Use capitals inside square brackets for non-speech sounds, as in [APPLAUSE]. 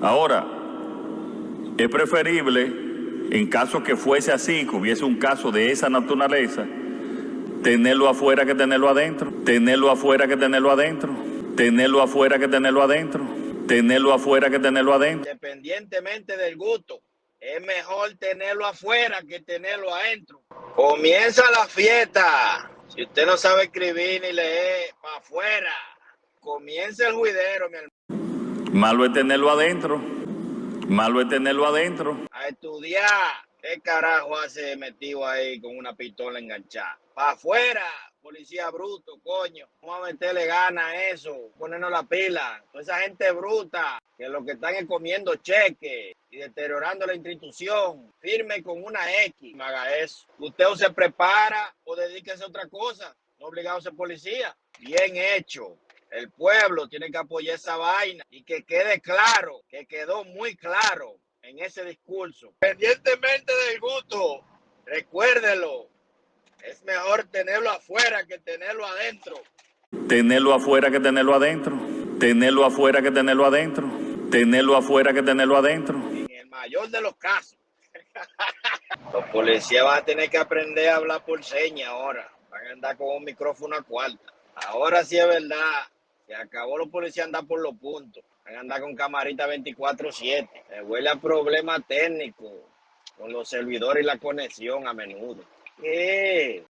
Ahora, es preferible, en caso que fuese así, que hubiese un caso de esa naturaleza, tenerlo afuera que tenerlo adentro, tenerlo afuera que tenerlo adentro, tenerlo afuera que tenerlo adentro, tenerlo afuera que tenerlo adentro. Independientemente del gusto, es mejor tenerlo afuera que tenerlo adentro. Comienza la fiesta. Si usted no sabe escribir ni leer, para afuera. Comienza el juidero, mi hermano. Malo es tenerlo adentro, malo es tenerlo adentro. A estudiar. ¿Qué carajo hace metido ahí con una pistola enganchada? ¡Para afuera! Policía bruto, coño. Vamos a meterle gana a eso, ponernos la pila. Toda esa gente bruta, que lo que están es comiendo cheques y deteriorando la institución. Firme con una X. No haga eso. Usted o se prepara o dedíquese a otra cosa. No obligado a ser policía. Bien hecho. El pueblo tiene que apoyar esa vaina y que quede claro, que quedó muy claro en ese discurso. Pendientemente del gusto, recuérdelo, es mejor tenerlo afuera que tenerlo adentro. Tenerlo afuera que tenerlo adentro, tenerlo afuera que tenerlo adentro, tenerlo afuera que tenerlo adentro. En el mayor de los casos. [LAUGHS] Los policías van a tener que aprender a hablar por señas ahora. Van a andar con un micrófono a cuarta. Ahora sí es verdad. Se acabó los policías andar por los puntos. Van a andar con camarita 24-7. Me huele a problemas técnicos con los servidores y la conexión a menudo. ¿Qué?